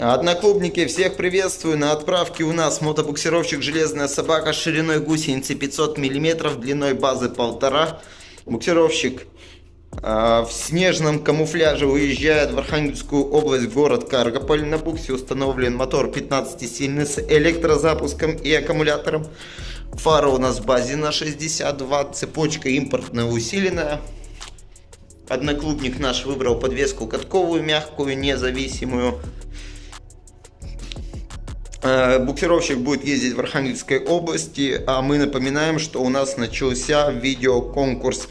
Одноклубники, всех приветствую. На отправке у нас мотобуксировщик «Железная собака» шириной гусеницы 500 мм, длиной базы 1,5. Буксировщик э, в снежном камуфляже уезжает в Архангельскую область, город Каргополь. На буксе установлен мотор 15-сильный с электрозапуском и аккумулятором. Фара у нас в базе на 62, цепочка импортная усиленная. Одноклубник наш выбрал подвеску катковую, мягкую, независимую. Э, буксировщик будет ездить в Архангельской области, а мы напоминаем, что у нас начался видеоконкурс.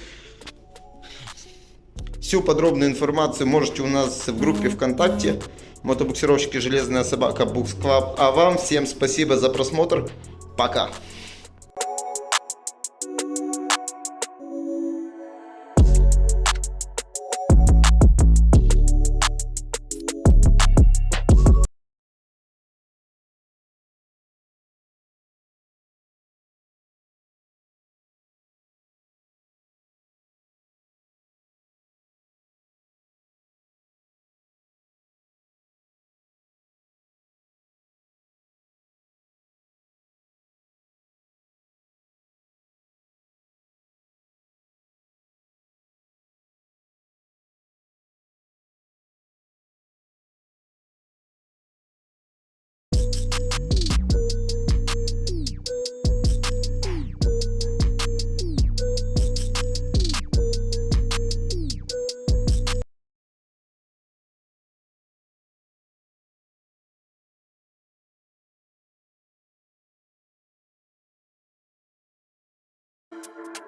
Всю подробную информацию можете у нас в группе ВКонтакте мотобуксировщики Железная Собака Букс Club. А вам всем спасибо за просмотр. Пока! you